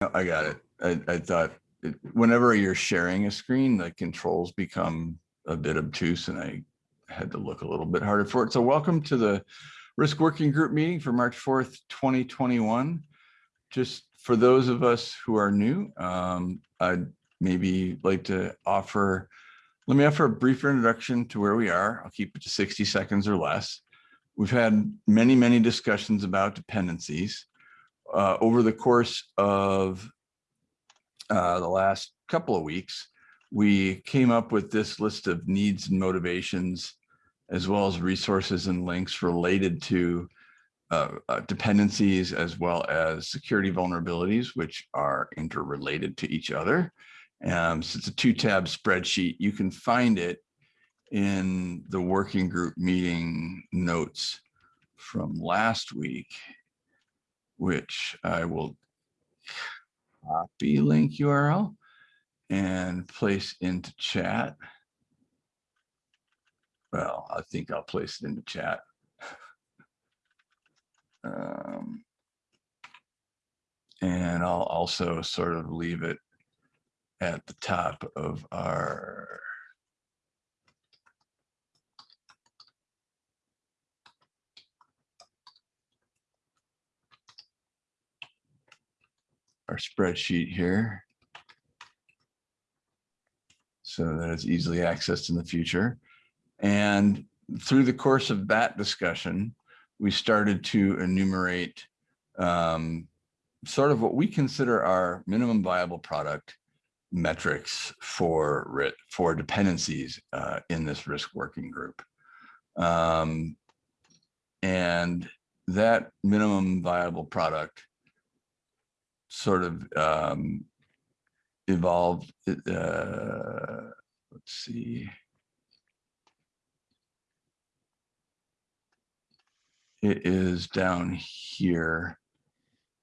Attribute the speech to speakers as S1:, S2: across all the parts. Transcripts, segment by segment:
S1: I got it. I, I thought it- whenever you're sharing a screen, the controls become a bit obtuse and I had to look a little bit harder for it. So welcome to the Risk Working Group meeting for March 4th, 2021. Just for those of us who are new, um, I'd maybe like to offer, let me offer a brief introduction to where we are. I'll keep it to 60 seconds or less. We've had many, many discussions about dependencies uh, over the course of uh, the last couple of weeks, we came up with this list of needs and motivations, as well as resources and links related to uh, uh, dependencies, as well as security vulnerabilities, which are interrelated to each other. Um, so it's a two tab spreadsheet. You can find it in the working group meeting notes from last week which I will copy link URL and place into chat. Well, I think I'll place it into chat. Um, and I'll also sort of leave it at the top of our our spreadsheet here. So that it's easily accessed in the future. And through the course of that discussion, we started to enumerate um, sort of what we consider our minimum viable product metrics for for dependencies uh, in this risk working group. Um, and that minimum viable product sort of um, evolved. Uh, let's see. It is down here.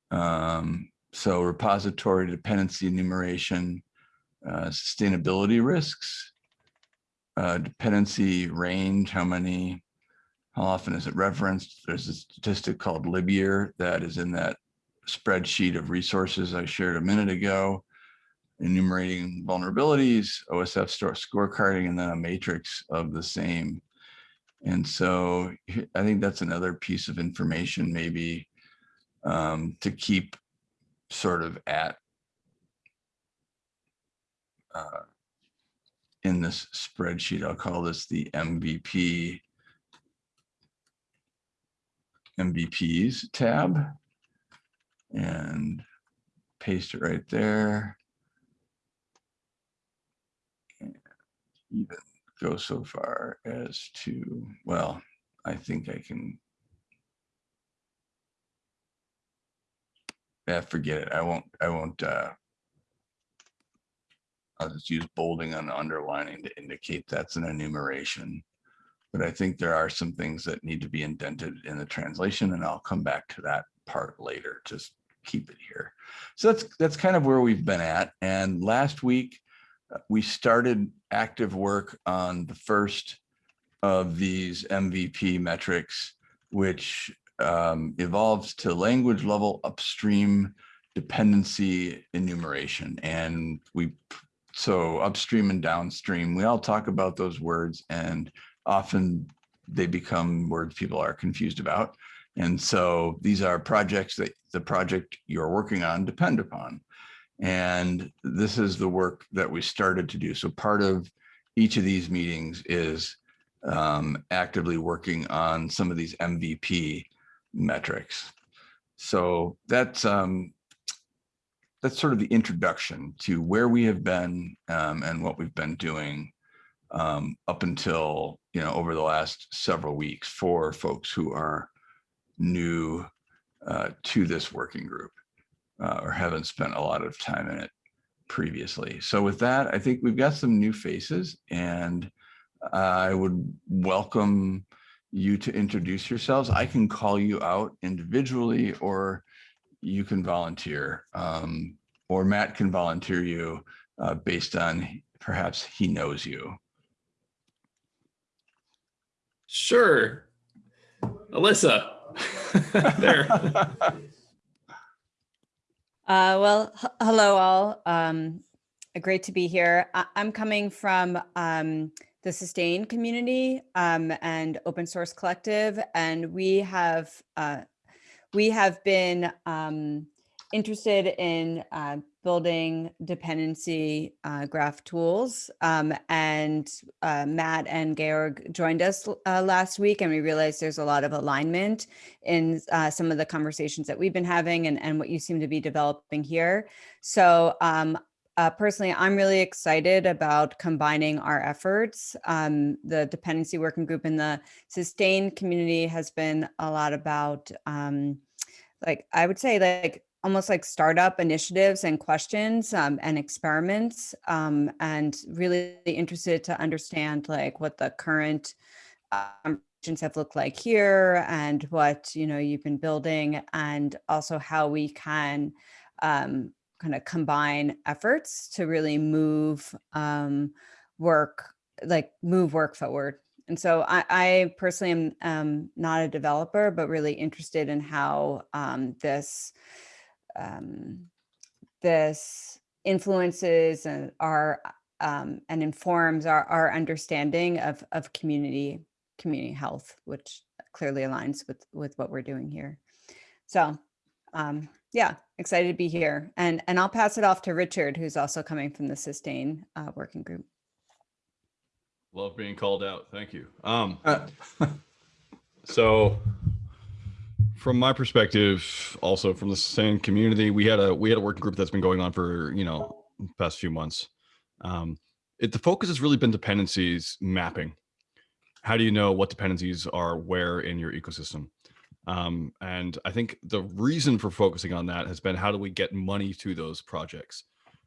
S1: Um, so repository dependency enumeration, uh, sustainability risks, uh, dependency range, how many, how often is it referenced? There's a statistic called libyear that is in that spreadsheet of resources I shared a minute ago, enumerating vulnerabilities, OSF store scorecarding, and then a matrix of the same. And so I think that's another piece of information maybe um, to keep sort of at uh, in this spreadsheet. I'll call this the MVP MVPs tab and paste it right there. And even go so far as to, well, I think I can, yeah, forget it. I won't, I won't, uh, I'll just use bolding and underlining to indicate that's an enumeration. But I think there are some things that need to be indented in the translation and I'll come back to that part later, just keep it here. So that's that's kind of where we've been at. And last week, uh, we started active work on the first of these MVP metrics, which um, evolves to language level upstream dependency enumeration. And we, so upstream and downstream, we all talk about those words and often they become words people are confused about. And so these are projects that the project you're working on depend upon. And this is the work that we started to do. So part of each of these meetings is um, actively working on some of these MVP metrics. So that's um, that's sort of the introduction to where we have been um, and what we've been doing um, up until you know over the last several weeks for folks who are new uh, to this working group uh, or haven't spent a lot of time in it previously. So with that, I think we've got some new faces and I would welcome you to introduce yourselves. I can call you out individually or you can volunteer um, or Matt can volunteer you uh, based on perhaps he knows you.
S2: Sure. Alyssa, there.
S3: Uh, well, hello all. Um, great to be here. I- I'm coming from um, the Sustain community um, and Open Source Collective, and we have uh, we have been um, interested in uh, building dependency uh, graph tools. Um, and uh, Matt and Georg joined us uh, last week, and we realized there's a lot of alignment in uh, some of the conversations that we've been having and, and what you seem to be developing here. So um, uh, personally, I'm really excited about combining our efforts. Um, the dependency working group in the sustain community has been a lot about, um, like, I would say like almost like startup initiatives and questions um, and experiments um, and really interested to understand like what the current um, have looked like here and what you know you've been building and also how we can um, kind of combine efforts to really move um, work, like move work forward. And so I, I personally am um, not a developer, but really interested in how this um, this influences and our um, and informs our, our understanding of of community community health, which clearly aligns with with what we're doing here. So um, yeah, excited to be here. And, and I'll pass it off to Richard, who's also coming from the Sustain uh, Working Group.
S4: Love being called out. Thank you. Um,
S1: Uh,
S4: so from my perspective, also from the same community, we had a we had a working group that's been going on for you know past few months. Um, it the focus has really been dependencies mapping. How do you know what dependencies are where in your ecosystem? Um, and I think the reason for focusing on that has been how do we get money to those projects,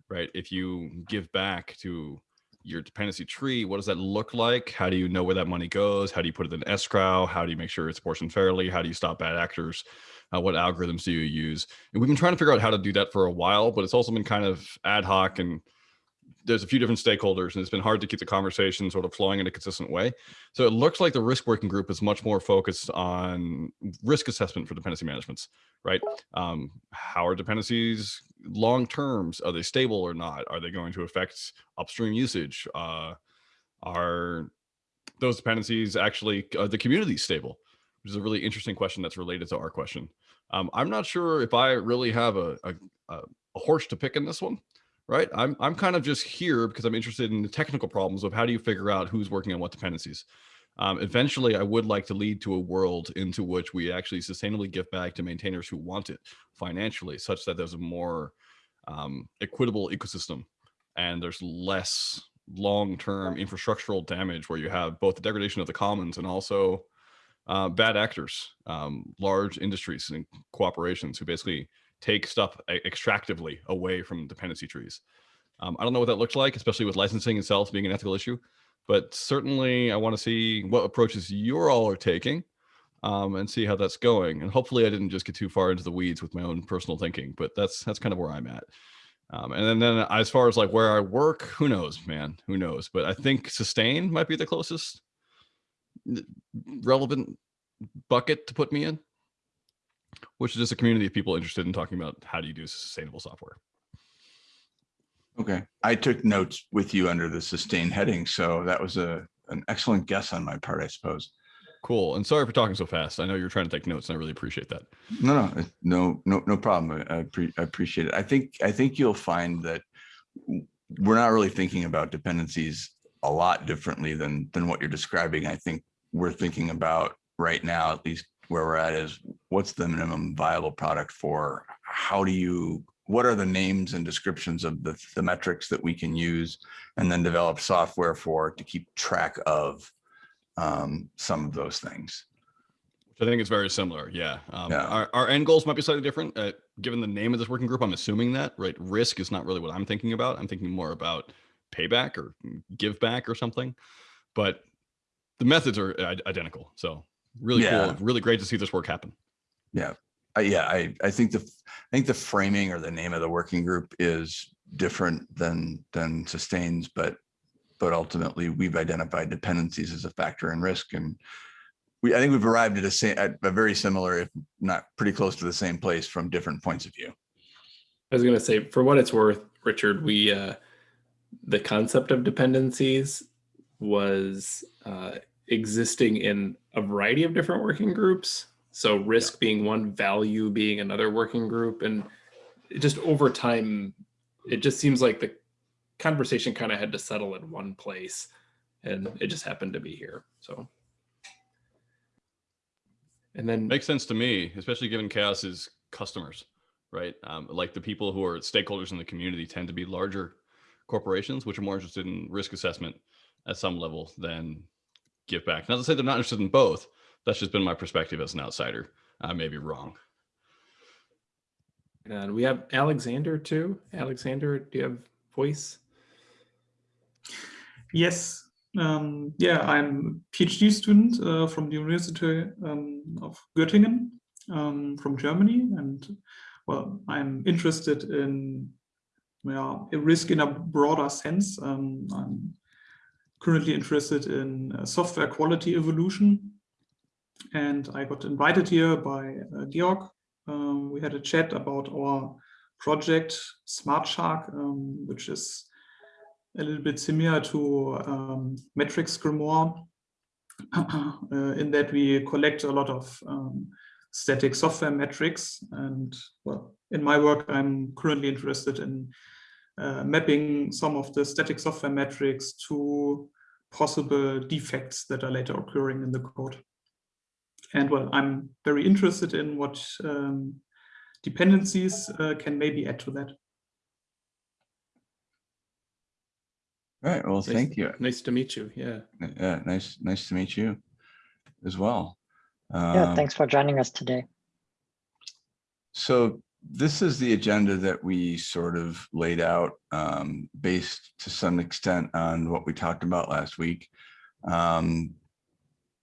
S4: right? If you give back to your dependency tree, what does that look like? How do you know where that money goes? How do you put it in escrow? How do you make sure it's portioned fairly? How do you stop bad actors? Uh, what algorithms do you use? And we've been trying to figure out how to do that for a while, but it's also been kind of ad hoc and there's a few different stakeholders and it's been hard to keep the conversation sort of flowing in a consistent way. So it looks like the risk working group is much more focused on risk assessment for dependency managements, right? Um, how are dependencies long terms? Are they stable or not? Are they going to affect upstream usage? Uh, are those dependencies actually, are the community stable? Which is a really interesting question that's related to our question. Um, I'm not sure if I really have a, a, a horse to pick in this one right? I'm, I'm kind of just here because I'm interested in the technical problems of how do you figure out who's working on what dependencies. Um, eventually, I would like to lead to a world into which we actually sustainably give back to maintainers who want it financially, such that there's a more um, equitable ecosystem and there's less long-term infrastructural damage where you have both the degradation of the commons and also uh, bad actors, um, large industries and corporations who basically take stuff extractively away from dependency trees. Um, I don't know what that looks like, especially with licensing itself being an ethical issue, but certainly I want to see what approaches you all are taking um, and see how that's going. And hopefully I didn't just get too far into the weeds with my own personal thinking, but that's that's kind of where I'm at. Um, and then, then as far as like where I work, who knows, man, who knows? But I think sustain might be the closest relevant bucket to put me in which is just a community of people interested in talking about how do you do sustainable software.
S1: Okay, I took notes with you under the sustain heading, so that was a an excellent guess on my part, I suppose.
S4: Cool, and sorry for talking so fast. I know you're trying to take notes, and I really appreciate that.
S1: No, no, no, no, no problem. I, I appreciate it. I think I think you'll find that we're not really thinking about dependencies a lot differently than than what you're describing. I think we're thinking about right now, at least where we're at is what's the minimum viable product for? How do you what are the names and descriptions of the, the metrics that we can use and then develop software for to keep track of um, some of those things?
S4: Which i think it's very similar yeah, um,
S1: yeah.
S4: Our, our end goals might be slightly different uh, given the name of this working group i'm assuming that right? Risk is not really what i'm thinking about. I'm thinking more about payback or give back or something. But the methods are identical so really
S1: Yeah.
S4: cool. Really great to see this work happen.
S1: yeah Uh, yeah i i think the i think the framing or the name of the working group is different than than sustains but but ultimately we've identified dependencies as a factor in risk and we i think we've arrived at a same at a very similar if not pretty close to the same place from different points of view
S2: I was gonna say, for what it's worth, Richard, we uh, the concept of dependencies was uh, existing in a variety of different working groups. So risk being one, value being another working group, and it just over time, it just seems like the conversation kind of had to settle in one place, and it just happened to be here. So, and then
S4: Makes sense to me, especially given CHAOSS's customers, right? Um, like the people who are stakeholders in the community tend to be larger corporations, which are more interested in risk assessment at some level than give back. Not to say they're not interested in both. That's just been my perspective as an outsider. I may be wrong.
S2: and we have Alexander too. Alexander, do you have voice?
S5: Yes. Um, yeah, I'm a PhD student uh, from the University um, of Göttingen um, from Germany. And well, I'm interested in well, a risk in a broader sense. Um, I'm currently interested in uh, software quality evolution. And I got invited here by uh, Georg. Um, we had a chat about our project SmartSHARK, um, which is a little bit similar to um, MetricsGrimoire uh, in that we collect a lot of um, static software metrics. And well, in my work, I'm currently interested in uh, mapping some of the static software metrics to possible defects that are later occurring in the code. And well, I'm very interested in what um, dependencies uh, can maybe add to that.
S1: All right, well,
S2: Nice-
S1: thank you.
S2: Nice to meet you. Yeah.
S1: Yeah, nice, nice to meet you as well.
S6: Yeah,
S1: Um,
S6: thanks for joining us today.
S1: So this is the agenda that we sort of laid out um, based to some extent on what we talked about last week. Um,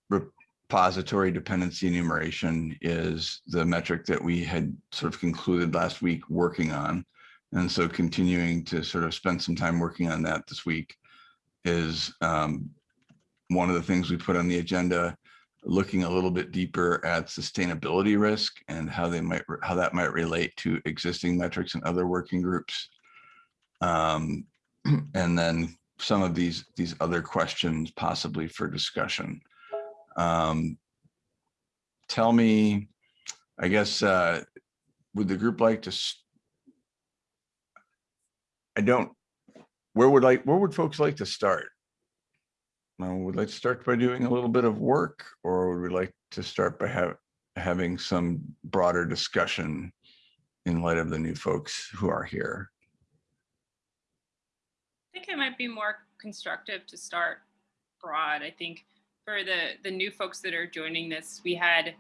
S1: Repository dependency enumeration is the metric that we had sort of concluded last week working on. And so continuing to sort of spend some time working on that this week is um, one of the things we put on the agenda looking a little bit deeper at sustainability risk and how they might, how that might relate to existing metrics and other working groups. Um, and then some of these, these other questions possibly for discussion. Um, tell me, I guess, uh, would the group like to? I don't, where would like, where would folks like to start? Uh, would like to start by doing a little bit of work or would we like to start by have, having some broader discussion in light of the new folks who are here?
S7: I think it might be more constructive to start broad. I think for the the new folks that are joining this, we had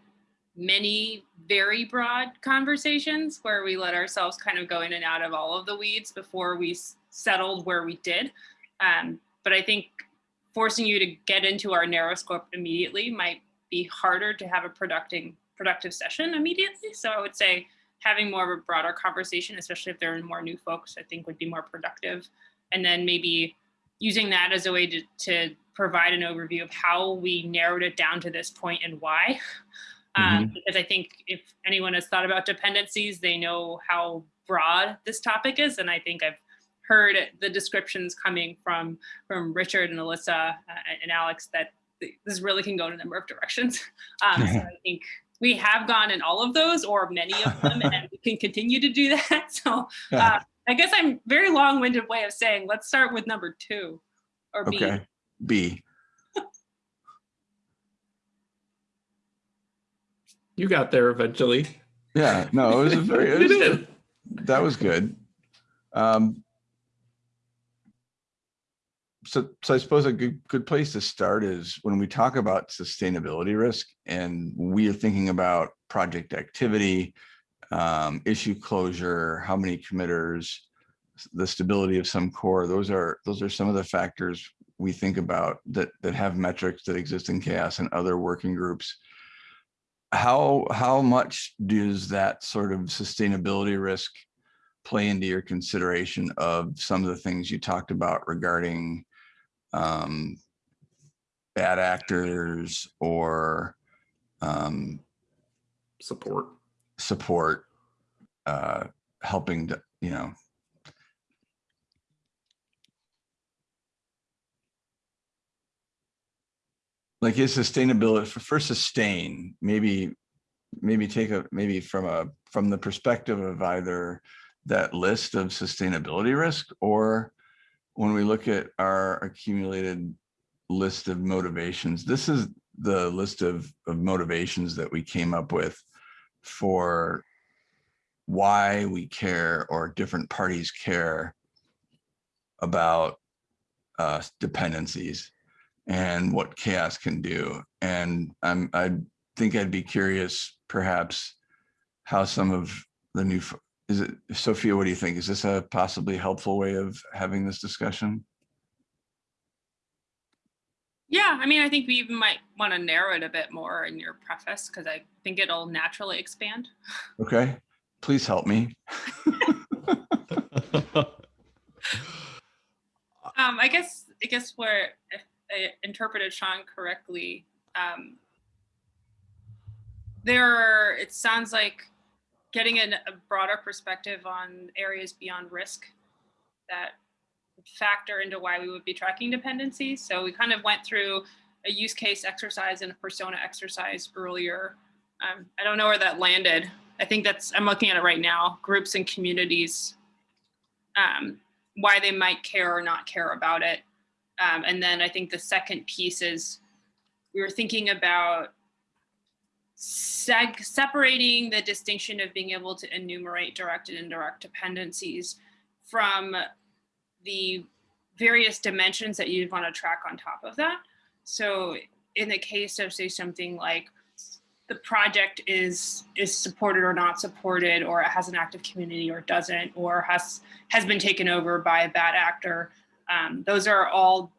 S7: many very broad conversations where we let ourselves kind of go in and out of all of the weeds before we settled where we did. Um, but I think forcing you to get into our narrow scope immediately might be harder to have a productive productive session immediately. So I would say having more of a broader conversation, especially if there are more new folks, I think would be more productive and then maybe using that as a way to, to provide an overview of how we narrowed it down to this point and why. Um, because I think if anyone has thought about dependencies, they know how broad this topic is. And I think I've heard the descriptions coming from from Richard and Alyssa uh, and Alex that this really can go in a number of directions. Um, so I think we have gone in all of those or many of them and we can continue to do that. So uh, I guess I'm very long-winded way of saying, let's start with number two or B.
S1: Okay, B.
S2: You got there eventually.
S1: Yeah, no, it was a very, it was-
S2: did.
S1: that was good. Um, so, so I suppose a good, good place to start is when we talk about sustainability risk and we are thinking about project activity, um, issue closure, how many committers, the stability of some core, those are, those are some of the factors we think about that, that have metrics that exist in CHAOSS and other working groups. How, how much does that sort of sustainability risk play into your consideration of some of the things you talked about regarding um, bad actors or um,
S2: Support.
S1: support, uh, helping to you know, like is sustainability for, for sustain, maybe, maybe take a, maybe from a, from the perspective of either that list of sustainability risk or when we look at our accumulated list of motivations, this is the list of, of motivations that we came up with for why we care or different parties care about uh, dependencies and what CHAOSS can do. And I'm, I think I'd be curious perhaps how some of the new, is it, Sophia, what do you think? Is this a possibly helpful way of having this discussion?
S7: Yeah, I mean, I think we even might want to narrow it a bit more in your preface because I think it'll naturally expand.
S1: Okay, please help me.
S7: Um, I guess I guess where if I interpreted Sean correctly, um, there are, it sounds like getting an, a broader perspective on areas beyond risk that factor into why we would be tracking dependencies. So we kind of went through a use case exercise and a persona exercise earlier. Um, I don't know where that landed. I think that's, I'm looking at it right now, groups and communities, um, why they might care or not care about it. Um, and then I think the second piece is we were thinking about separating the distinction of being able to enumerate direct and indirect dependencies from the various dimensions that you'd want to track on top of that. So in the case of say something like the project is is supported or not supported or it has an active community or doesn't or has has been taken over by a bad actor um, those are all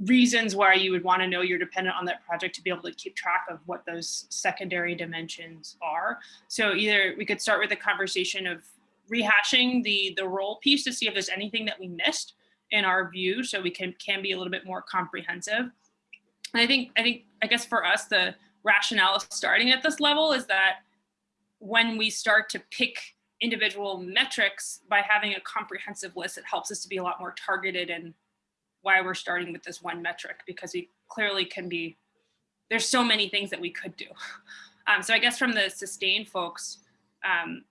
S7: reasons why you would want to know you're dependent on that project to be able to keep track of what those secondary dimensions are. So either we could start with a conversation of rehashing the the role piece to see if there's anything that we missed in our view so we can can be a little bit more comprehensive. And i think i think i guess for us the rationale of starting at this level is that when we start to pick individual metrics by having a comprehensive list, it helps us to be a lot more targeted in why we're starting with this one metric because we clearly can be, there's so many things that we could do. Um, so I guess from the sustain folks, um,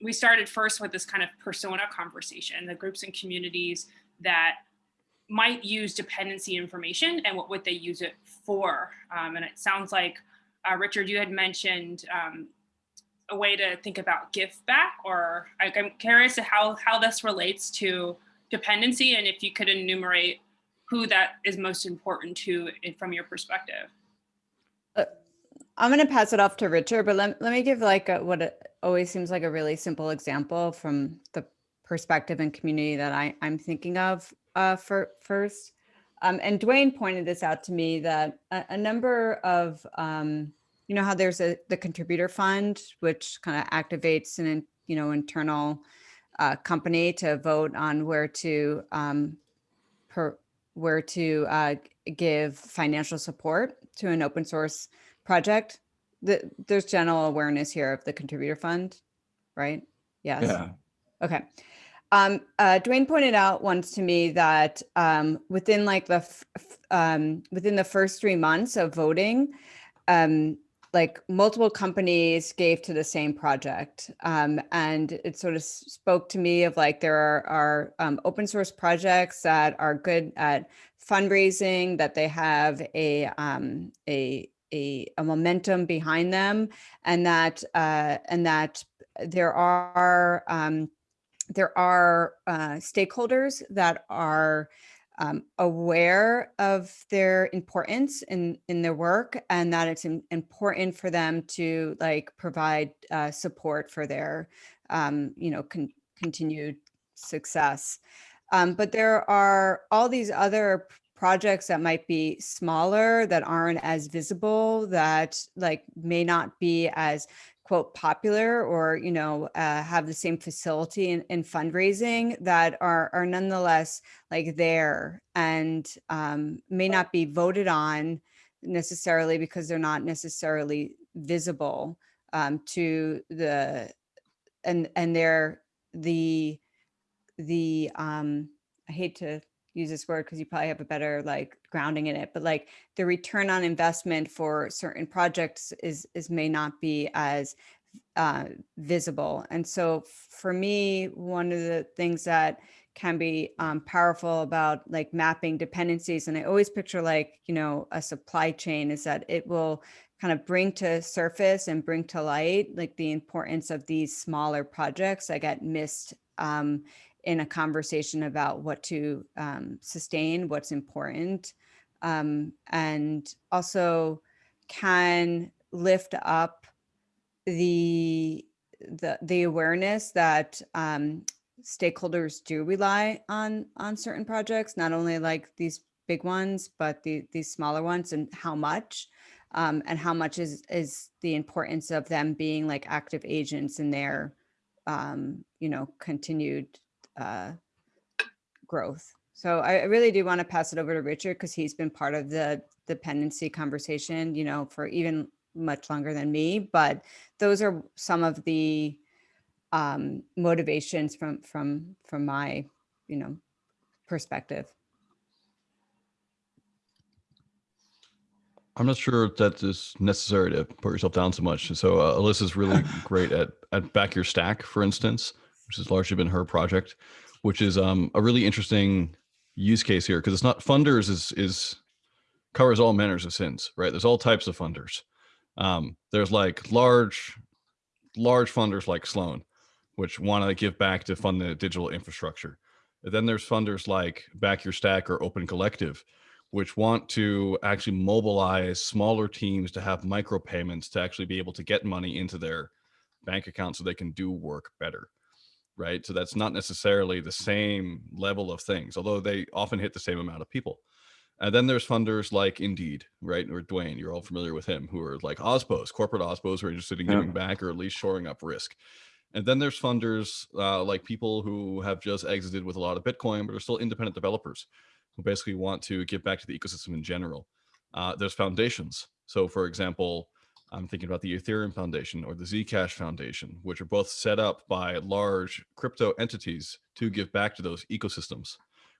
S7: we started first with this kind of persona conversation, the groups and communities that might use dependency information and what would they use it for. Um, and it sounds like uh, Richard, you had mentioned um, a way to think about give back, or I, I'm curious how how this relates to dependency, and if you could enumerate who that is most important to from your perspective.
S3: I'm going to pass it off to Richard, but let, let me give like a, what always seems like a really simple example from the perspective and community that I, I'm thinking of uh, for first. Um, and Duane pointed this out to me that a, a number of, um, you know, how there's a the contributor fund, which kind of activates an, you know, internal uh, company to vote on where to um, per, where to uh, give financial support to an open source project. The, there's general awareness here of the contributor fund, right? Yes.
S1: Yeah,
S3: Okay. Um, uh, Duane pointed out once to me that um, within like the um, within the first three months of voting, um, like multiple companies gave to the same project, um, and it sort of spoke to me of like there are, are um, open source projects that are good at fundraising, that they have a um, a a, a momentum behind them, and that uh, and that there are um, there are uh, stakeholders that are um, aware of their importance in in their work and that it's important for them to like provide uh, support for their um, you know con- continued success. Um, but there are all these other projects that might be smaller that aren't as visible that like may not be as quote popular or you know uh, have the same facility in, in fundraising that are are nonetheless like there and um, may not be voted on necessarily because they're not necessarily visible um, to the and and they're the the um i hate to use this word because you probably have a better like grounding in it but like the return on investment for certain projects is is may not be as uh, visible and so for me one of the things that can be um, powerful about like mapping dependencies and i always picture like you know a supply chain is that it will kind of bring to surface and bring to light like the importance of these smaller projects that get missed um, in a conversation about what to um, sustain, what's important, um, and also can lift up the the the awareness that um, stakeholders do rely on on certain projects, not only like these big ones, but the these smaller ones, and how much, um, and how much is is the importance of them being like active agents in their um, you know continued uh, growth. So I, really do want to pass it over to Richard because he's been part of the dependency conversation, you know, for even much longer than me. But those are some of the um, motivations from from from my, you know, perspective.
S4: I'm not sure if that is necessary to put yourself down so much. So uh, Alyssa's really great at at back your stack, for instance, which has largely been her project, which is um, a really interesting use case here because it's not funders is is covers all manners of sins, right? There's all types of funders. Um, there's like large large funders like Sloan, which want to give back to fund the digital infrastructure. And then there's funders like Back Your Stack or Open Collective, which want to actually mobilize smaller teams to have micropayments to actually be able to get money into their bank account so they can do work better. Right. So that's not necessarily the same level of things, although they often hit the same amount of people. And then there's funders like Indeed, right? Or Duane, you're all familiar with him, who are like OSPOs, corporate OSPOs who are interested in
S1: Yeah.
S4: giving back or at least shoring up risk. And then there's funders uh, like people who have just exited with a lot of Bitcoin, but are still independent developers who basically want to give back to the ecosystem in general. Uh, there's foundations. So, for example, I'm thinking about the Ethereum Foundation or the Zcash Foundation, which are both set up by large crypto entities to give back to those ecosystems,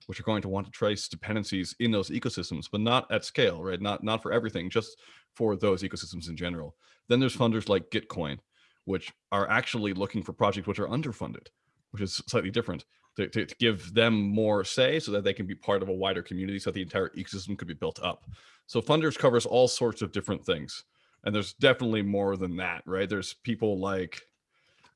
S4: which are going to want to trace dependencies in those ecosystems, but not at scale, right? Not not for everything, just for those ecosystems in general. Then there's funders like Gitcoin, which are actually looking for projects which are underfunded, which is slightly different to, to, to give them more say so that they can be part of a wider community so that the entire ecosystem could be built up. So funders covers all sorts of different things. And there's definitely more than that, right? There's people like,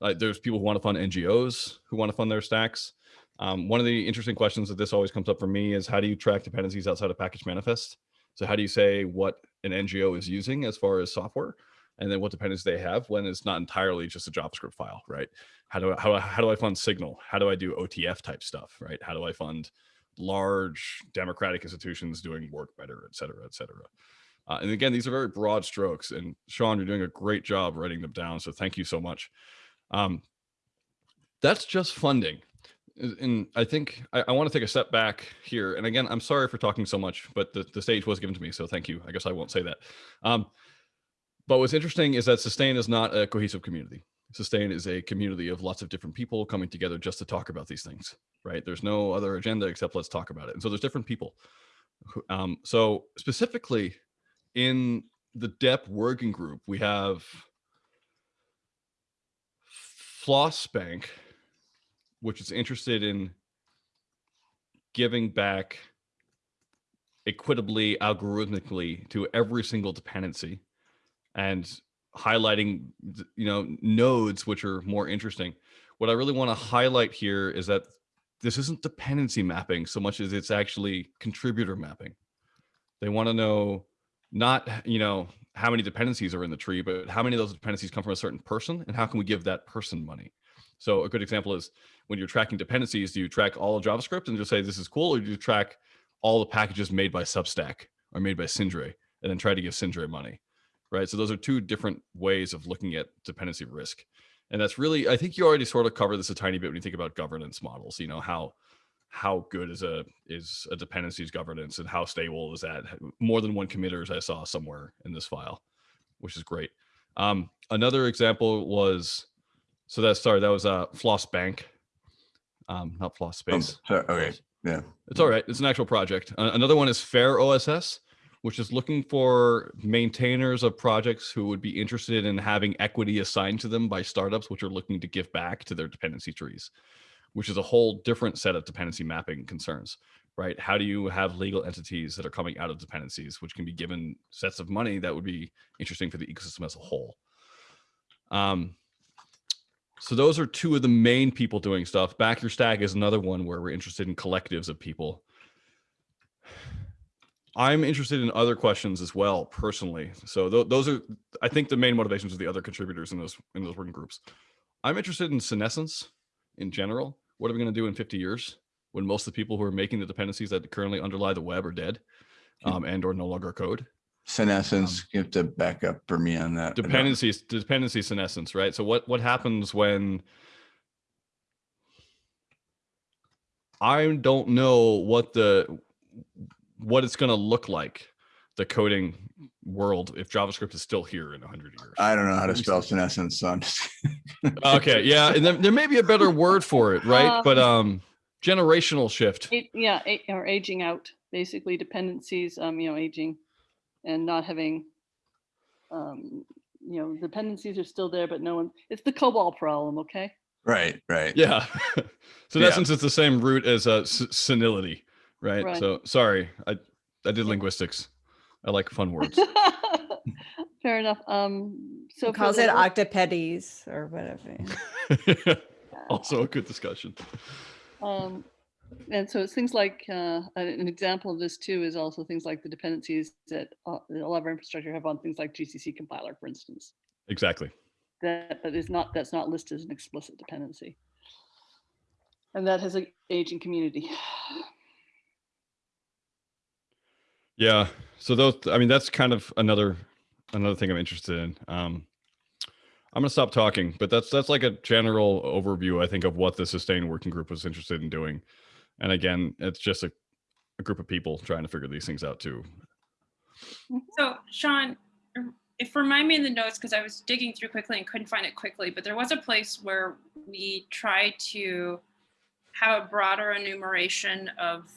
S4: like there's people who want to fund NGOs who want to fund their stacks. Um, one of the interesting questions that this always comes up for me is how do you track dependencies outside of package manifest? So how do you say what an NGO is using as far as software? and then what dependencies they have when it's not entirely just a JavaScript file, right? How do I, how, how do I fund Signal? How do I do OTF type stuff, right? How do I fund large democratic institutions doing work better, et cetera, et cetera? Uh, and again, these are very broad strokes and Sean, you're doing a great job writing them down. So thank you so much. Um, that's just funding. And I think I, I want to take a step back here. And again, I'm sorry for talking so much, but the, the stage was given to me. So thank you. I guess I won't say that. Um, but what's interesting is that Sustain is not a cohesive community. Sustain is a community of lots of different people coming together just to talk about these things, right? There's no other agenda except let's talk about it. And so there's different people. Um, so specifically in the DEP working group, we have Flossbank, which is interested in giving back equitably, algorithmically to every single dependency and highlighting you know nodes which are more interesting. What i really want to highlight here is that this isn't dependency mapping so much as it's actually contributor mapping. They want to know not you know how many dependencies are in the tree but how many of those dependencies come from a certain person and how can we give that person money so a good example is when you're tracking dependencies do you track all of javascript and just say this is cool or do you track all the packages made by substack or made by Sindre and then try to give Sindre money right? So those are two different ways of looking at dependency risk. And that's really, I think you already sort of covered this a tiny bit when you think about governance models, you know, how how good is a is a dependencies governance and how stable is that? More than one committers I saw somewhere in this file, which is great. Um, another example was, so that's sorry, that was uh, Flossbank. um, not floss
S1: Um,
S4: space.
S1: so- Okay, yeah.
S4: It's all right. It's an actual project. Uh, another one is FairOSS, which is looking for maintainers of projects who would be interested in having equity assigned to them by startups which are looking to give back to their dependency trees, which is a whole different set of dependency mapping concerns, right? How do you have legal entities that are coming out of dependencies, which can be given sets of money that would be interesting for the ecosystem as a whole? Um, so those are two of the main people doing stuff. Back Your Stack is another one where we're interested in collectives of people. I'm interested in other questions as well, personally. So th- those are, I think, the main motivations of the other contributors in those in those working groups. I'm interested in senescence in general. What are we going to do in 50 years when most of the people who are making the dependencies that currently underlie the web are dead um, and or no longer code?
S1: Senescence, you have to back up for me on that.
S4: Dependencies dependency senescence right so what what happens when i don't know what the what it's going to look like the coding world if javascript is still here in 100 years
S1: I don't know how to spell senescence, so I'm just.
S4: okay yeah and there, there may be a better word for it right but um generational shift
S8: A- Yeah, a- or aging out, basically dependencies, um, you know, aging and not having, um, you know, dependencies are still there, but no one, it's the COBOL problem, okay?
S1: Right, right.
S4: yeah so in
S1: Yeah.
S4: essence it's the same root as uh, s- senility right?
S8: Right.
S4: so sorry i i did linguistics i like fun words
S8: Fair enough. Um, so
S3: He calls
S8: the
S3: it
S8: work-
S3: octopedes or whatever.
S4: also a good discussion.
S8: Um, and so it's things like, uh, an an example of this too is also things like the dependencies that uh, a lot of our infrastructure have on things like GCC compiler, for instance.
S4: Exactly.
S8: That, that is not, that's not listed as an explicit dependency. And that has an aging community.
S4: Yeah. So those, I mean, that's kind of another another thing I'm interested in. Um, I'm gonna stop talking, but that's that's like a general overview, I think, of what the sustained working group was interested in doing. And again, it's just a, a group of people trying to figure these things out too.
S7: So Sean, if remind me in the notes, because I was digging through quickly and couldn't find it quickly, but there was a place where we tried to have a broader enumeration of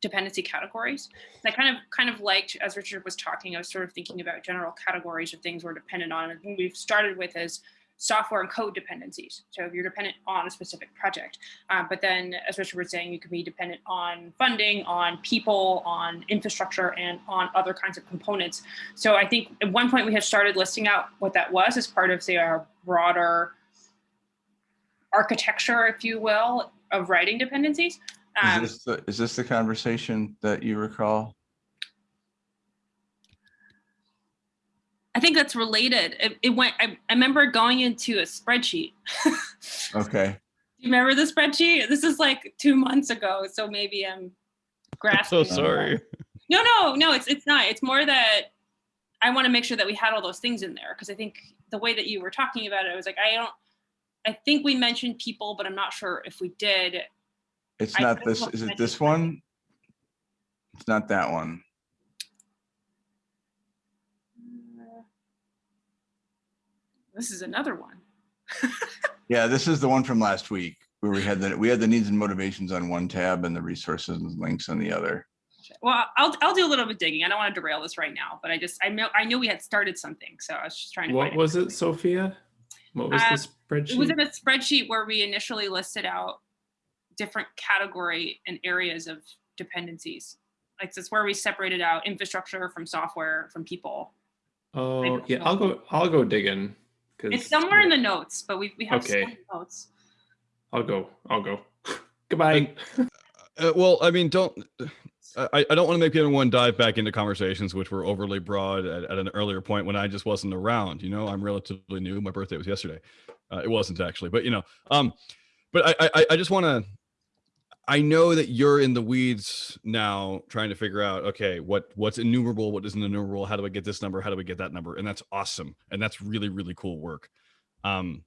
S7: dependency categories. And I kind of kind of liked, as Richard was talking, I was sort of thinking about general categories of things we're dependent on. And we've started with as software and code dependencies. So if you're dependent on a specific project, uh, but then as Richard was saying, you could be dependent on funding, on people, on infrastructure, and on other kinds of components. So I think at one point we had started listing out what that was as part of, say, our broader architecture, if you will, of writing dependencies. Um,
S1: Is this, the- is this the conversation that you recall?
S7: I think that's related. It, it went. I, I remember going into a spreadsheet.
S1: Okay.
S7: Do you remember the spreadsheet? This is like two months ago, so maybe I'm
S4: I'm
S7: grasping.
S4: so sorry.
S7: No, no, no. It's it's not. It's more that I want to make sure that we had all those things in there because I think the way that you were talking about it, I was like, I don't. I think we mentioned people, but I'm not sure if we did.
S1: It's
S7: I-
S1: not this, is it
S7: it.
S1: this one? It's not that one.
S7: This is another one.
S1: Yeah, this is the one from last week where we had the, we had the needs and motivations on one tab and the resources and links on the other.
S7: Well, I'll I'll do a little bit digging. I don't want to derail this right now, but I just I know I knew we had started something, so I was just trying to.
S2: What
S7: find
S2: was it, Sophia? What was
S7: Uh,
S2: the
S7: It was in a spreadsheet where we initially listed out different category and areas of dependencies. Like that's where we separated out infrastructure from software from people.
S2: Oh, yeah, I'll go, I'll go digging. 'cause-
S7: It's somewhere in the notes, but we we have
S2: Okay.
S7: some notes.
S2: I'll go, I'll go. Goodbye.
S4: Uh, well, I mean, don't. I, I don't want to make anyone dive back into conversations which were overly broad at, at an earlier point when I just wasn't around. You know, I'm relatively new. My birthday was yesterday. Uh, it wasn't actually, but you know, um, but I I, I just want to. I know that you're in the weeds now, trying to figure out, okay, what what's innumerable, what isn't innumerable, how do I get this number, how do I get that number, and that's awesome, and that's really really cool work. Um,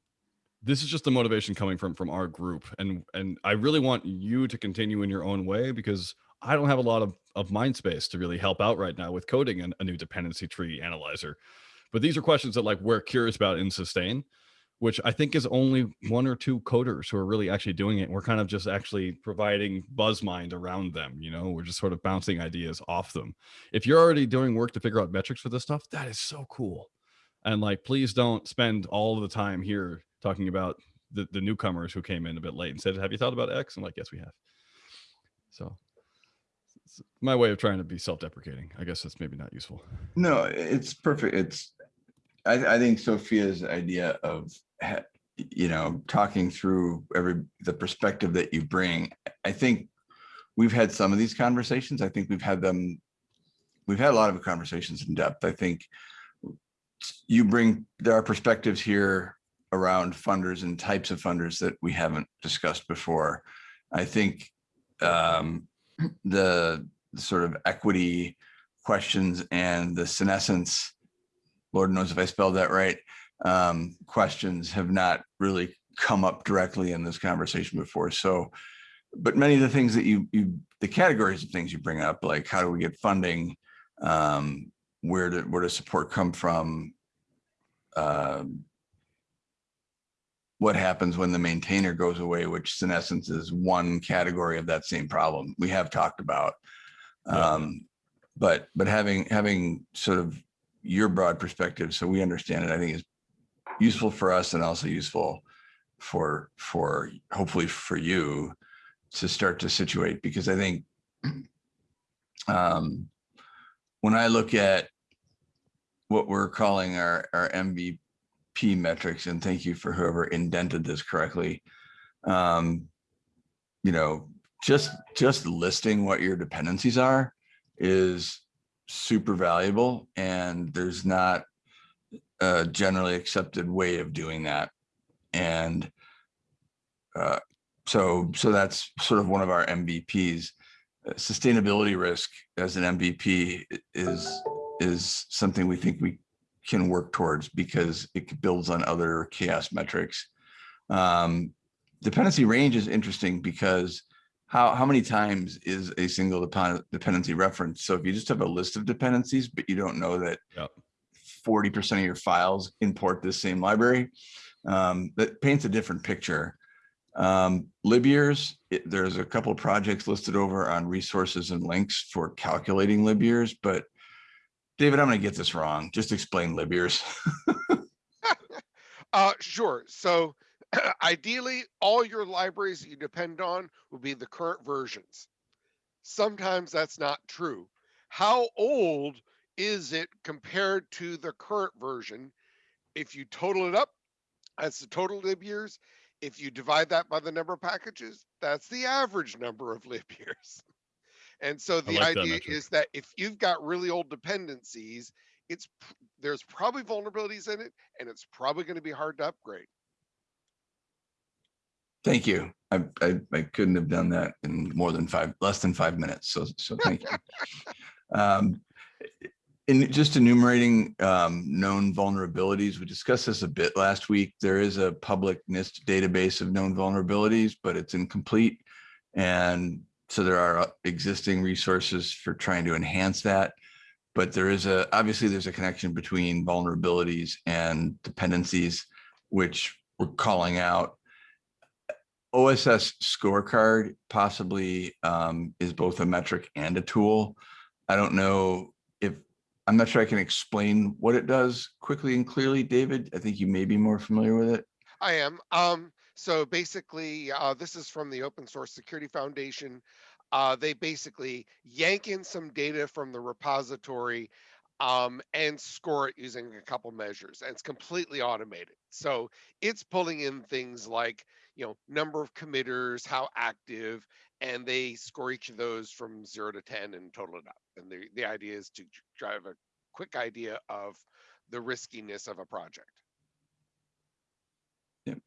S4: this is just the motivation coming from from our group and and i really want you to continue in your own way because i don't have a lot of, of mind space to really help out right now with coding a new dependency tree analyzer. But these are questions that like we're curious about in sustain which I think is only one or two coders who are really actually doing it. We're kind of just actually providing buzz mind around them. You know, we're just sort of bouncing ideas off them. If you're already doing work to figure out metrics for this stuff, that is so cool. And like, please don't spend all the time here talking about the, the newcomers who came in a bit late and said, have you thought about X? I'm like, yes, we have. So my way of trying to be self-deprecating. I guess that's maybe not useful.
S1: No, it's perfect. It's, I, I think Sophia's idea of, you know, talking through every, the perspective that you bring, I think we've had some of these conversations. I think we've had them, we've had a lot of conversations in depth. I think you bring, there are perspectives here around funders and types of funders that we haven't discussed before. I think um, the the sort of equity questions and the senescence, Lord knows if I spelled that right, um, questions have not really come up directly in this conversation before. So, but many of the things that you, you, the categories of things you bring up, like how do we get funding? Um, where did, where does support come from? Um, what happens when the maintainer goes away, which in essence is one category of that same problem we have talked about.
S4: Yeah.
S1: Um, but, but having, having sort of your broad perspective, so we understand it, I think is useful for us and also useful for, for hopefully for you to start to situate, because I think um, when I look at what we're calling our, our MVP metrics, and thank you for whoever indented this correctly. Um, you know, just, just listing what your dependencies are is super valuable and there's not a generally accepted way of doing that. And uh, so, so that's sort of one of our MVPs. Uh, Sustainability risk as an MVP is, is something we think we can work towards because it builds on other CHAOSS metrics. Um, dependency range is interesting because how, how many times is a single dependency reference? So if you just have a list of dependencies, but you don't know that
S4: Yep.
S1: 40% of your files import this same library, um, that paints a different picture. Um, libyears, it- there's a couple projects listed over on resources and links for calculating libyears, but David, I'm gonna get this wrong. Just explain libyears.
S9: Uh, sure. So ideally, all your libraries that you depend on will be the current versions. Sometimes that's not true. How old is it compared to the current version? If you total it up, that's the total lib years. If you divide that by the number of packages, that's the average number of lib years. And so the
S4: like
S9: idea
S4: metric.
S9: is that if you've got really old dependencies, it's there's probably vulnerabilities in it, and it's probably going to be hard to upgrade.
S1: Thank you. I, I, I couldn't have done that in more than five, less than five minutes. So, so thank you. Um, in just enumerating um, known vulnerabilities, we discussed this a bit last week. There is a public NIST database of known vulnerabilities, but it's incomplete. And so there are uh, existing resources for trying to enhance that. But there is a, obviously there's a connection between vulnerabilities and dependencies, which we're calling out. OSS scorecard possibly um, is both a metric and a tool. I don't know if, I'm not sure I can explain what it does quickly and clearly, David. I think you may be more familiar with it.
S9: I am. Um, so basically, uh, this is from the Open Source Security Foundation. Uh, they basically yank in some data from the repository um, and score it using a couple measures. And it's completely automated. So it's pulling in things like, you know, number of committers, how active, and they score each of those from zero to 10 and total it up. And the, the idea is to drive a quick idea of the riskiness of a project.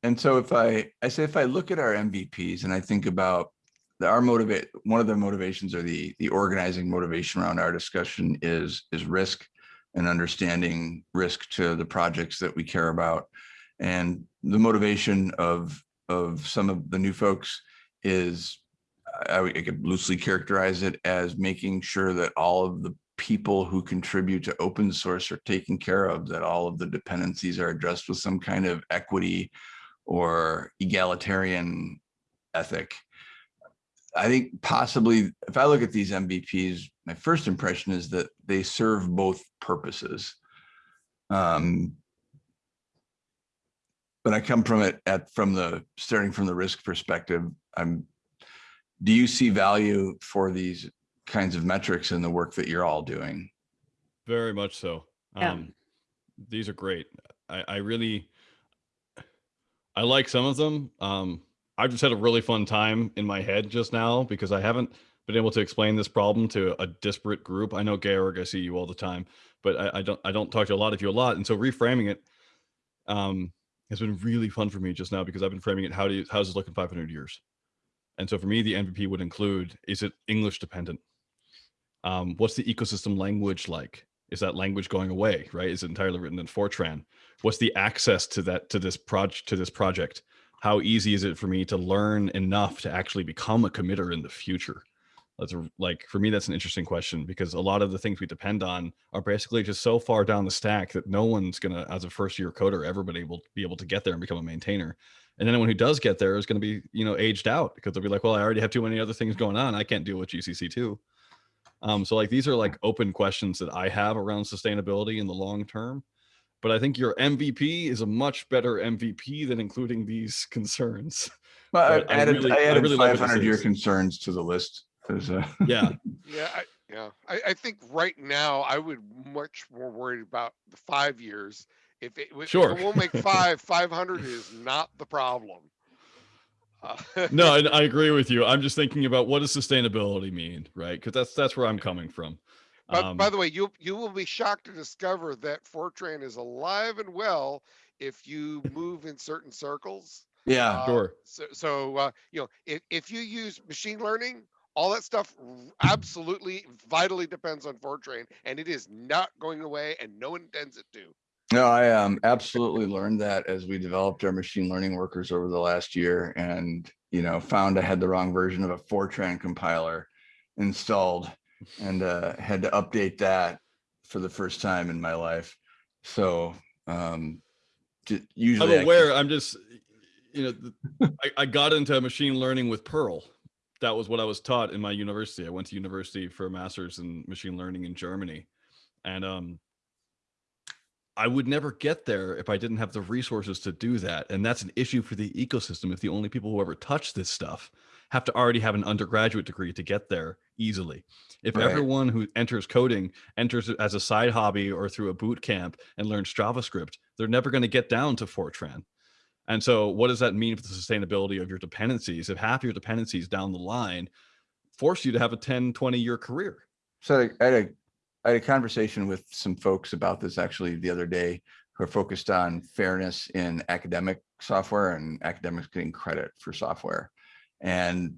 S1: And so if I, I say, if I look at our MVPs and I think about the, our motivate, one of the motivations or the, the organizing motivation around our discussion is, is risk and understanding risk to the projects that we care about. And the motivation of, of some of the new folks is, I, I could loosely characterize it as making sure that all of the people who contribute to open source are taken care of, that all of the dependencies are addressed with some kind of equity or egalitarian ethic. I think possibly if I look at these MVPs, my first impression is that they serve both purposes. Um, but I come from it at from the starting from the risk perspective. I'm. Do you see value for these kinds of metrics in the work that you're all doing?
S4: Very much so.
S3: Yeah.
S4: Um, these are great. I, I really, I like some of them. Um, I've just had a really fun time in my head just now because I haven't been able to explain this problem to a disparate group. I know Georg, I see you all the time, but I, I don't, I don't talk to a lot of you a lot. And so reframing it, um, has been really fun for me just now because I've been framing it. How do you, how's this look in 500 years? And so for me, the MVP would include, is it English dependent? Um, what's the ecosystem language like? Is that language going away, right? Is it entirely written in Fortran? What's the access to that, to this project, to this project? How easy is it for me to learn enough to actually become a committer in the future? That's a, like, for me, that's an interesting question because a lot of the things we depend on are basically just so far down the stack that no one's gonna, as a first year coder, ever been able to be able to get there and become a maintainer. And anyone who does get there is going to be, you know, aged out because they'll be like, well, I already have too many other things going on. I can't deal with GCC too. Um, so like these are like open questions that I have around sustainability in the long term. But I think your MVP is a much better MVP than including these concerns.
S1: Well, I
S4: I
S1: added,
S4: really-
S1: I
S4: I really like what
S1: five
S4: this
S1: year concerns to the list. There's a.
S4: Yeah.
S9: Yeah, I, yeah, I, I think right now I would much more worried about the five years. If it, if
S4: Sure.
S9: it won't make five, five hundred is not the problem. Uh,
S4: No, I, I agree with you. I'm just thinking about what does sustainability mean, right? Because that's that's where I'm coming from.
S9: But
S4: Um,
S9: by the way, you you will be shocked to discover that Fortran is alive and well if you move in certain circles.
S1: Yeah,
S9: Uh,
S4: Sure.
S9: So, so uh, you know, if, if you use machine learning, all that stuff absolutely vitally depends on Fortran, and it is not going away, and no one intends it to.
S1: no, I um absolutely learned that as we developed our machine learning workers over the last year and, you know, found I had the wrong version of a Fortran compiler installed and uh had to update that for the first time in my life. So um ju- usually I
S4: I'm aware. I'm just, you know, I, I got into machine learning with Perl. That was what I was taught in my university. I went to university for a master's in machine learning in Germany, and um, I would never get there if I didn't have the resources to do that. And that's an issue for the ecosystem. If the only people who ever touch this stuff have to already have an undergraduate degree to get there easily. If
S1: Right.
S4: everyone who enters coding enters as a side hobby or through a boot camp and learns JavaScript, they're never going to get down to Fortran. And so what does that mean for the sustainability of your dependencies? If half your dependencies down the line force you to have a 10, 20 year career.
S1: So I had a, I had a conversation with some folks about this actually the other day who are focused on fairness in academic software and academics getting credit for software. And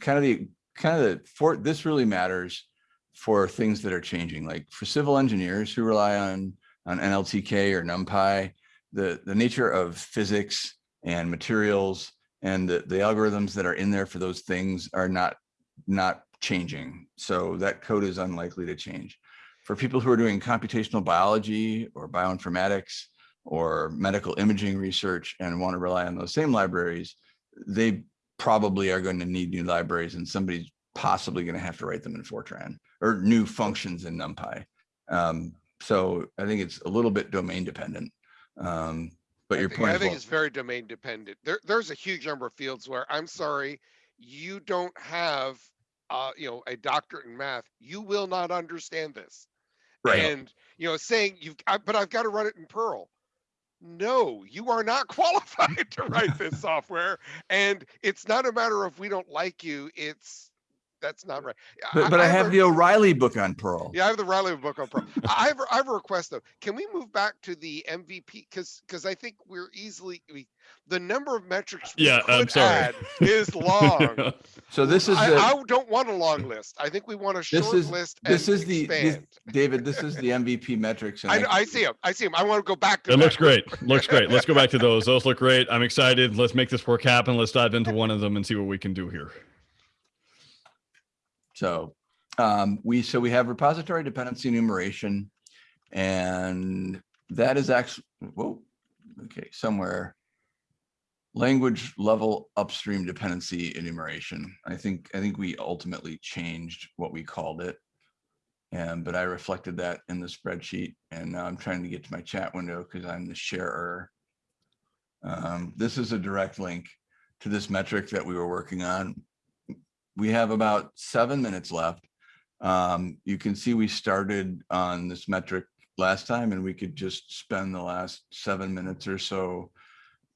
S1: kind of the, kind of the, for, this really matters for things that are changing, like for civil engineers who rely on, on NLTK or NumPy, the, the nature of physics and materials and the, the algorithms that are in there for those things are not not changing. So that code is unlikely to change. For people who are doing computational biology or bioinformatics or medical imaging research and want to rely on those same libraries, they probably are going to need new libraries and somebody's possibly going to have to write them in Fortran or new functions in NumPy. Um, so I think it's a little bit domain dependent. Um, but
S9: I
S1: your
S9: think-
S1: point
S9: I think
S1: well-
S9: it's very domain dependent. There, there's a huge number of fields where I'm sorry, you don't have, uh, you know, a doctorate in math. You will not understand this.
S1: right.
S9: And you know, saying you've, I, but I've got to run it in Perl. No, you are not qualified to write this software, and it's not a matter of we don't like you. It's that's not right.
S1: But, but I have
S9: a-
S1: the O'Reilly book on Perl.
S9: yeah, I have the Riley book on Pro. I have, I have a request though. Can we move back to the MVP? Because because I think we're easily we, the number of metrics we
S4: Yeah, I'm
S9: could
S4: sorry.
S9: add is long.
S1: So this is
S9: I,
S1: the.
S9: I don't want a long list. I think we want a short
S1: This is,
S9: list. And
S1: this is the, this- David, this is the MVP metrics. and
S9: I, I see him. I see him. I want to go back to.
S4: It
S9: that.
S4: looks great. Looks great. Let's go back to those. Those look great. I'm excited. Let's make this work happen. Let's dive into one of them and see what we can do here.
S1: So um, we, so we have repository dependency enumeration. And that is actually, whoa, okay, somewhere. Language level upstream dependency enumeration. I think, I think we ultimately changed what we called it. And, but I reflected that in the spreadsheet and now I'm trying to get to my chat window because I'm the sharer. Um, this is a direct link to this metric that we were working on. We have about seven minutes left. Um, you can see we started on this metric last time and we could just spend the last seven minutes or so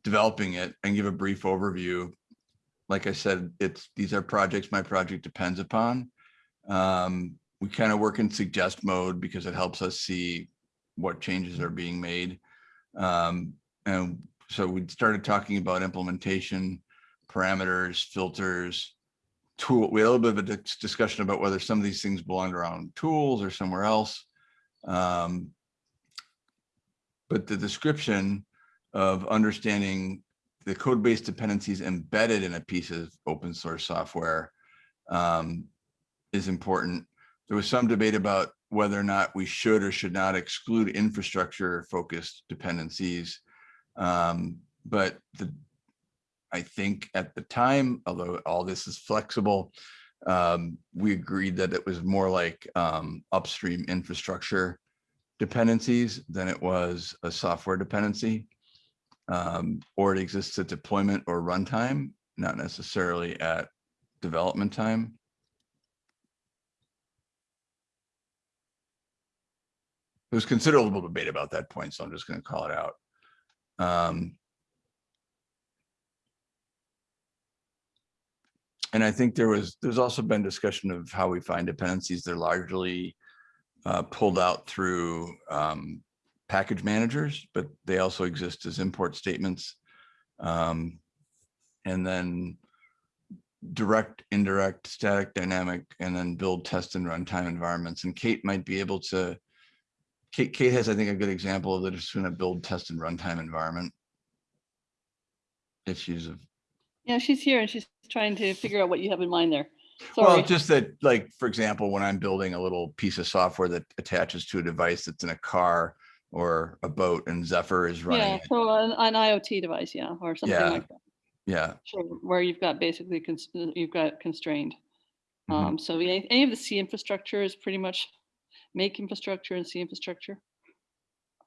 S1: developing it and give a brief overview. Like I said, it's these are projects my project depends upon. Um, we kind of work in suggest mode because it helps us see what changes are being made. Um, and so we started talking about implementation, parameters, filters, tool. We had a little bit of a discussion about whether some of these things belonged around tools or somewhere else. Um, but the description of understanding the code-based dependencies embedded in a piece of open source software um, is important. There was some debate about whether or not we should or should not exclude infrastructure focused dependencies. Um, but the, I think at the time, although all this is flexible, um, we agreed that it was more like um, upstream infrastructure dependencies than it was a software dependency. Um, or it exists at deployment or runtime, not necessarily at development time. There was considerable debate about that point, so I'm just going to call it out. Um, and I think there was, there's also been discussion of how we find dependencies. They're largely uh, pulled out through um, package managers, but they also exist as import statements. Um, and then direct, indirect, static, dynamic, and then build, test, and runtime environments. And Kate might be able to, Kate, Kate has, I think, a good example of the difference between a build, test, and runtime environment. Issues of
S8: Yeah, she's here and she's trying to figure out what you have in mind there. Sorry.
S1: Well, just that, like, for example, when I'm building a little piece of software that attaches to a device that's in a car or a boat and Zephyr is running.
S8: Yeah, so an, an IoT device, yeah, or something
S1: Yeah.
S8: like that.
S1: Yeah,
S8: Sure, where you've got basically, you've got constrained.
S1: Mhm.
S8: Um, so any, any of the C infrastructure is pretty much make infrastructure and C infrastructure.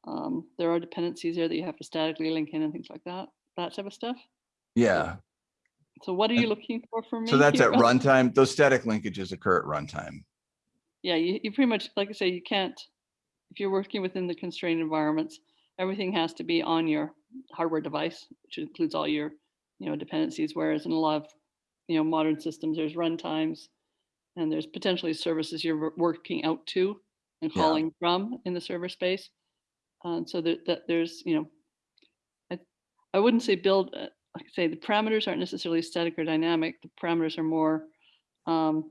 S8: Um, there are dependencies there that you have to statically link in and things like that, that type of stuff.
S1: yeah.
S8: So what are you looking for from me?
S1: So that's
S8: here?
S1: at runtime. Those static linkages occur at runtime.
S8: Yeah, you, you pretty much, like I say, you can't, if you're working within the constrained environments, everything has to be on your hardware device, which includes all your, you know, dependencies, whereas in a lot of, you know, modern systems, there's runtimes and there's potentially services you're working out to and
S1: Yeah.
S8: calling from in the server space. And so that, that there's, you know, I, I wouldn't say build, uh, like I say, the parameters aren't necessarily static or dynamic. The parameters are more, um,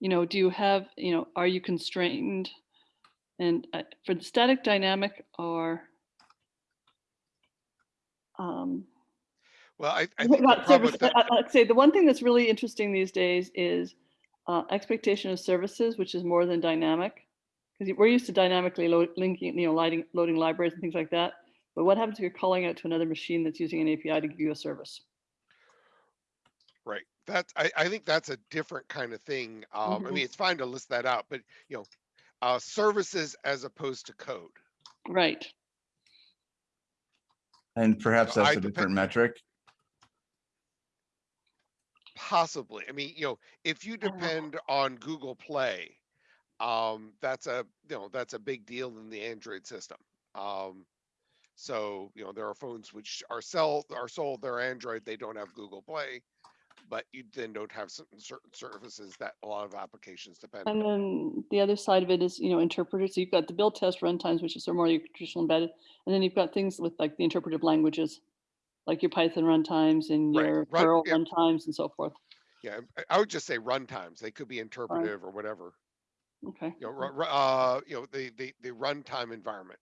S8: you know, do you have, you know, are you constrained? And uh, for the static dynamic or um,
S9: Well, I, I think
S8: service, I- I'd say the one thing that's really interesting these days is uh, expectation of services, which is more than dynamic. Because we're used to dynamically load, linking, you know, lighting, loading libraries and things like that. But what happens if you're calling out to another machine that's using an API to give you a service?
S9: right, that's, I, I think that's a different kind of thing. Um, I
S8: Mhm.
S9: mean, it's fine to list that out, but, you know, uh, services as opposed to code.
S8: Right.
S1: And perhaps
S9: So
S1: that's
S9: I
S1: a different metric.
S9: Possibly. I mean, you know, if you
S8: I don't know.
S9: depend on Google Play, um, that's a, you know, that's a big deal in the Android system. Um, so, you know, there are phones which are sell, are sold, they're Android, they don't have Google Play. But you then don't have certain, certain services that a lot of applications depend on.
S8: And
S9: on.
S8: then the other side of it is, you know, interpreters. So you've got the build test runtimes, which is sort of more your traditional embedded. And then you've got things with like the interpretive languages, like your Python runtimes and
S9: Right,
S8: your
S9: run-
S8: Perl
S9: yeah.
S8: runtimes and so forth.
S9: Yeah, I- would just say runtimes. They could be interpretive or whatever.
S8: Okay.
S9: You know, uh, you know, the, the, the runtime environment.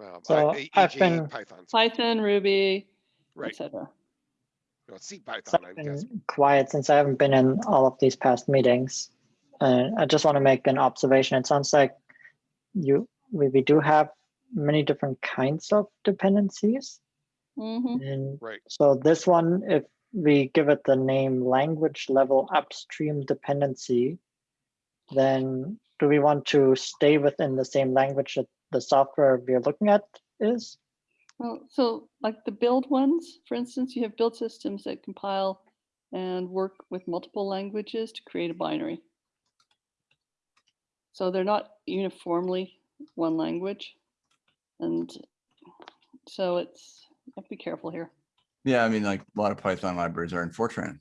S9: Um,
S6: So
S9: I-
S6: I've
S9: e.g.
S6: been-
S9: Python.
S8: Python, Ruby,
S9: Right.
S8: etc.
S9: know, C
S6: So
S9: Python,
S6: I've
S9: I guess.
S6: been quiet since I haven't been in all of these past meetings. And I just want to make an observation. It sounds like you we, we do have many different kinds of dependencies.
S8: Mhm.
S6: And
S9: Right.
S6: so this one, if we give it the name language level upstream dependency, then do we want to stay within the same language that the software we're looking at is?
S8: Well, so like the build ones, for instance, you have build systems that compile and work with multiple languages to create a binary. So they're not uniformly one language. And so it's, you have to be careful here.
S1: Yeah, I mean, like a lot of Python libraries are in Fortran.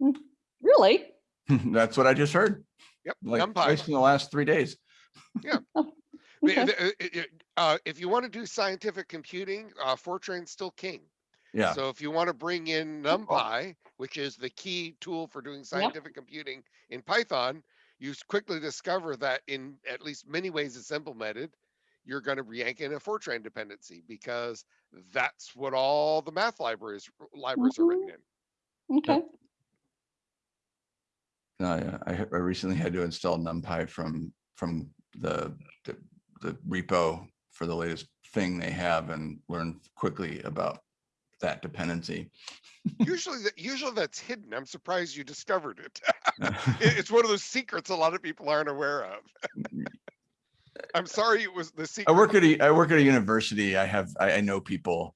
S8: Mm, really?
S1: That's what I just heard,
S9: Yep,
S1: like
S9: NumPy.
S1: twice in the last three days.
S9: Yeah. mean,
S8: oh,
S9: Okay. uh, uh, if you want to do scientific computing, uh, Fortran's still king.
S1: Yeah,
S9: So if you want to bring in NumPy, which is the key tool for doing scientific computing in Python, you quickly discover that in at least many ways it's implemented, you're going to yank in a Fortran dependency because that's what all the math libraries libraries are written in.
S8: Okay.
S1: no, yeah, I, I recently had to install NumPy from, from the, the, the repo for the latest thing they have and learn quickly about that dependency.
S9: Usually, that usually that's hidden. I'm surprised you discovered it. It- it's one of those secrets a lot of people aren't aware of. I'm sorry it was the secret.
S1: I work at a, I work at a university. I have, I, I know people.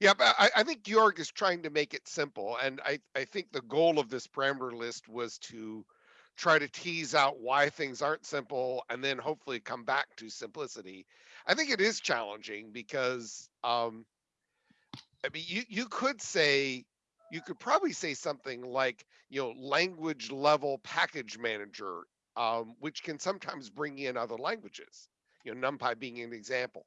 S9: Yeah, but I, I think Georg is trying to make it simple, and I, I think the goal of this parameter list was to try to tease out why things aren't simple, and then hopefully come back to simplicity. I think it is challenging because, um, I mean, you you could say, you could probably say something like, you know, language level package manager, um, which can sometimes bring in other languages. You know, NumPy being an example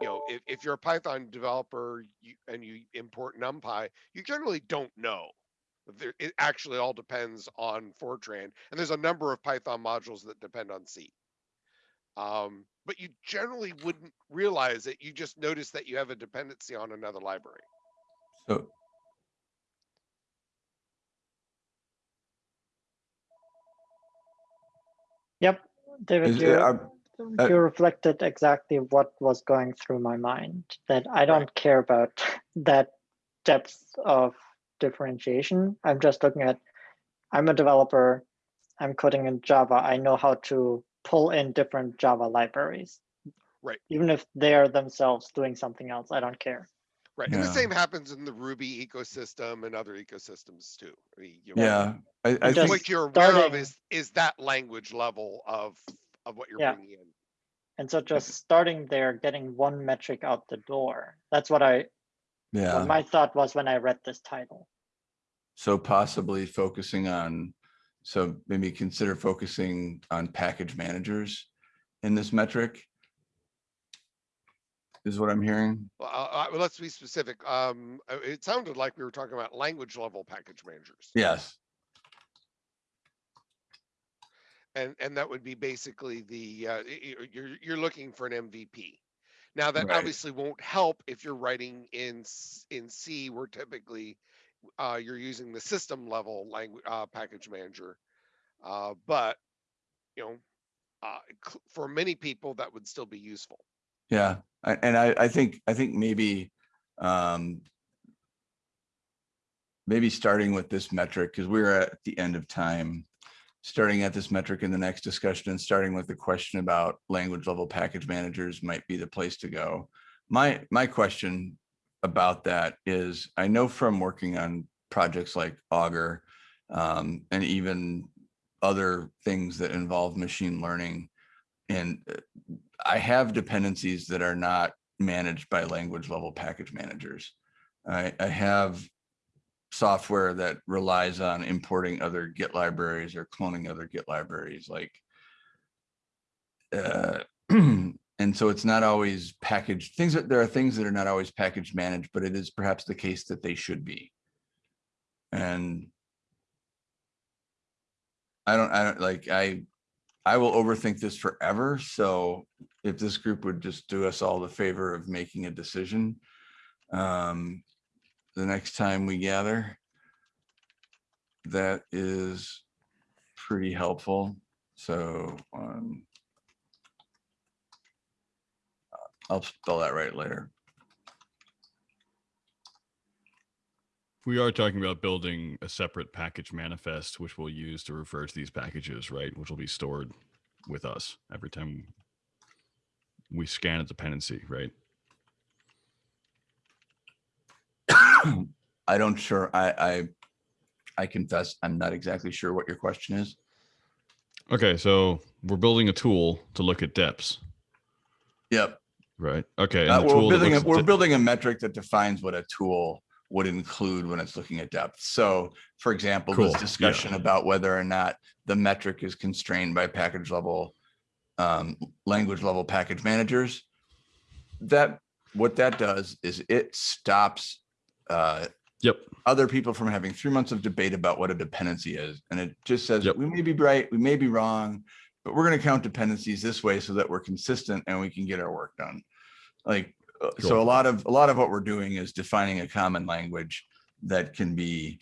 S9: you know, if, if you're a Python developer you, and you import NumPy, you generally don't know. There, it actually all depends on Fortran, and there's a number of Python modules that depend on C. Um, but you generally wouldn't realize it. You just notice that you have a dependency on another library.
S1: So
S6: Yep, David,
S1: is,
S6: you,
S1: are- uh,
S6: you reflected exactly what was going through my mind, that I don't care about that depth of differentiation. I'm just looking at, I'm a developer, I'm coding in Java, I know how to pull in different Java libraries.
S9: Right.
S6: Even if they're themselves doing something else, I don't care.
S9: Right. And the same happens in the Ruby ecosystem and other ecosystems too. I mean, you know,
S1: yeah, I, I think,
S9: What you're aware of is, is that language level of, of what you're
S6: Yeah.
S9: bringing in.
S6: And so just starting there, getting one metric out the door, that's what I,
S1: yeah.
S6: what my thought was when I read this title.
S1: So possibly focusing on, so maybe consider focusing on package managers in this metric. Is what I'm hearing.
S9: Well, uh, uh, let's be specific. Um, uh, it sounded like we were talking about language level package managers.
S1: Yes,
S9: And, and that would be basically the, uh, y- y- you're, you're looking for an MVP. Now that
S1: Right.
S9: obviously won't help if you're writing in, in C where typically uh, you're using the system level language, uh, package manager. Uh, but, you know, uh, for many people, that would still be useful.
S1: yeah. And I, I think, I think maybe, um, maybe starting with this metric, because we're at the end of time, starting at this metric in the next discussion and starting with the question about language level package managers might be the place to go. My, my question about that is, I know from working on projects like Augur, um, and even other things that involve machine learning. And uh, I have dependencies that are not managed by language level package managers. I, I have software that relies on importing other Git libraries or cloning other Git libraries like uh, and so it's not always packaged things that there are things that are not always package managed, but it is perhaps the case that they should be. And I don't, I don't like, I, I will overthink this forever. So if this group would just do us all the favor of making a decision, um, the next time we gather. That is pretty helpful. So um, I'll spell that right later.
S4: We are talking about building a separate package manifest, which we'll use to refer to these packages, right? Which will be stored with us every time we scan a dependency, right?
S1: I don't sure, I, I, I confess, I'm not exactly sure what your question is.
S4: Okay, so we're building a tool to look at depths,
S1: Yep.
S4: right? Okay. and
S1: Uh, We're building, a- we're building a metric that defines what a tool would include when it's looking at depth. So for example,
S4: Cool,
S1: this
S4: yeah.
S1: discussion about whether or not the metric is constrained by package level, um, language level package managers. That, what that does is it stops, uh,
S4: Yep.
S1: other people from having three months of debate about what a dependency is. And it just says,
S4: Yep.
S1: we may be right, we may be wrong, but we're gonna count dependencies this way so that we're consistent and we can get our work done. Like, uh, so a lot of, a lot of what we're doing is defining a common language that can be,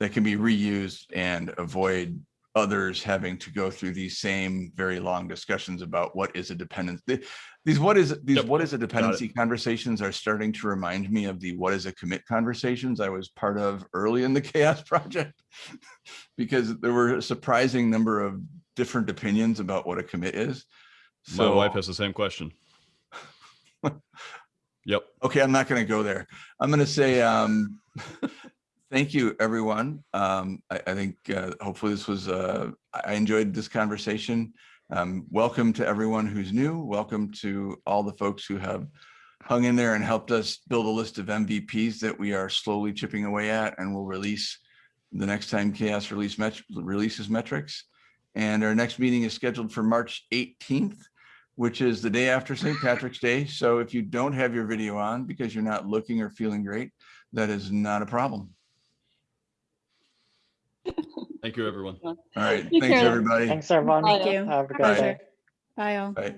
S1: that can be reused and avoid others having to go through these same very long discussions about what is a dependency. These what is, these
S4: Yep,
S1: what is a dependency conversations are starting to remind me of the what is a commit conversations I was part of early in the CHAOSS project. Because there were a surprising number of different opinions about what a commit is.
S4: My wife
S1: So,
S4: has the same question. Yep.
S1: okay, I'm not gonna go there. I'm gonna say, um, thank you, everyone. Um, I, I think, uh, hopefully this was, uh, I enjoyed this conversation. Um, welcome to everyone who's new. Welcome to all the folks who have hung in there and helped us build a list of MVPs that we are slowly chipping away at and will release the next time CHAOSS release met releases metrics. And our next meeting is scheduled for March 18th, which is the day after St. Patrick's Day. So if you don't have your video on because you're not looking or feeling great, that is not a problem.
S4: Thank you, everyone.
S1: All right, thanks,
S8: care.
S1: everybody.
S6: Thanks, everyone.
S3: Thank you.
S6: Have a good
S1: Bye.
S6: day.
S3: Bye all.
S1: Bye.